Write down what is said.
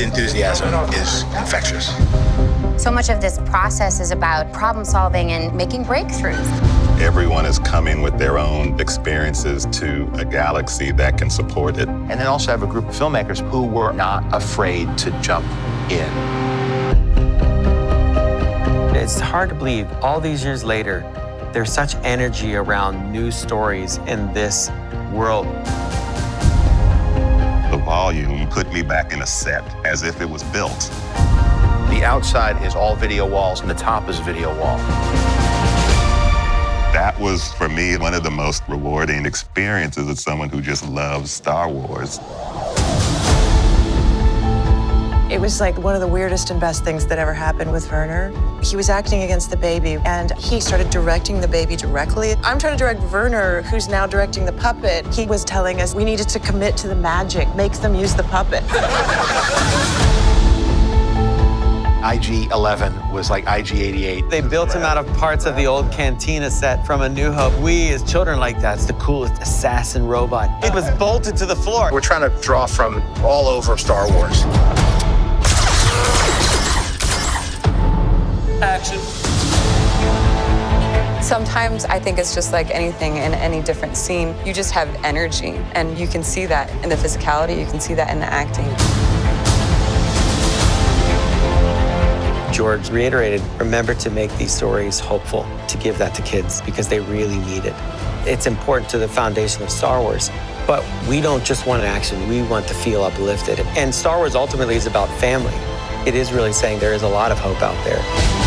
The enthusiasm is infectious. So much of this process is about problem solving and making breakthroughs. Everyone is coming with their own experiences to a galaxy that can support it. And then also have a group of filmmakers who were not afraid to jump in. It's hard to believe, all these years later, there's such energy around new stories in this world. Volume put me back in a set as if it was built. The outside is all video walls, and the top is a video wall. That was, for me, one of the most rewarding experiences as someone who just loves Star Wars. It was like one of the weirdest and best things that ever happened with Werner. He was acting against the baby, and he started directing the baby directly. I'm trying to direct Werner, who's now directing the puppet. He was telling us we needed to commit to the magic, make them use the puppet. IG-11 was like IG-88. They built him out of parts of the old Cantina set from A New Hope. We, as children, like that's the coolest assassin robot. It was bolted to the floor. We're trying to draw from all over Star Wars. Action. Sometimes I think it's just like anything in any different scene. You just have energy, and you can see that in the physicality, you can see that in the acting. George reiterated, remember to make these stories hopeful, to give that to kids because they really need it. It's important to the foundation of Star Wars, but we don't just want action, we want to feel uplifted. And Star Wars ultimately is about family. It is really saying there is a lot of hope out there.